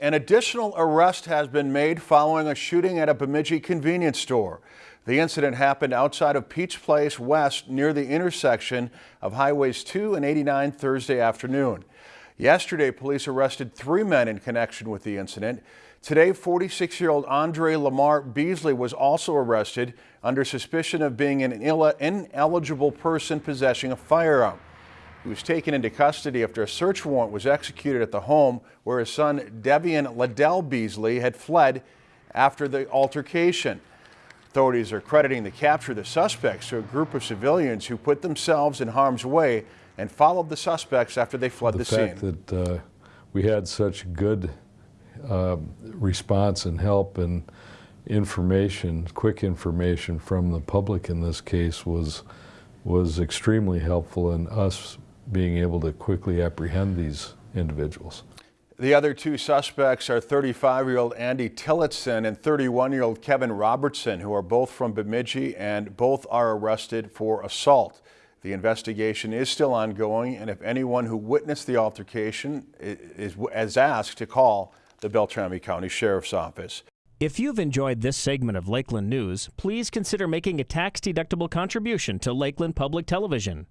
An additional arrest has been made following a shooting at a Bemidji convenience store. The incident happened outside of Peach Place West near the intersection of Highways 2 and 89 Thursday afternoon. Yesterday, police arrested three men in connection with the incident. Today, 46-year-old Andre Lamar Beasley was also arrested under suspicion of being an ineligible person possessing a firearm. He was taken into custody after a search warrant was executed at the home where his son Devian Liddell Beasley had fled after the altercation. Authorities are crediting the capture of the suspects to a group of civilians who put themselves in harm's way and followed the suspects after they fled the, the scene. fact that uh, we had such good uh, response and help and information, quick information from the public in this case was was extremely helpful in us being able to quickly apprehend these individuals. The other two suspects are 35-year-old Andy Tillotson and 31-year-old Kevin Robertson, who are both from Bemidji and both are arrested for assault. The investigation is still ongoing, and if anyone who witnessed the altercation is, is asked to call the Beltrami County Sheriff's Office. If you've enjoyed this segment of Lakeland News, please consider making a tax-deductible contribution to Lakeland Public Television.